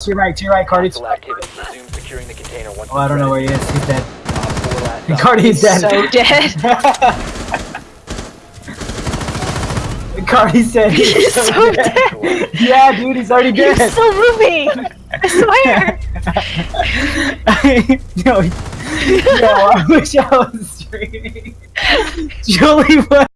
To your right, to your right, Cardi. Oh, I don't know where he is. He's dead. Cardi is. Cardi's dead. So dead. Cardi said he's, He's so, so dead. dead. yeah, dude, he's already He's dead. still moving. I swear. no, yo, I wish I was streaming. Julie, what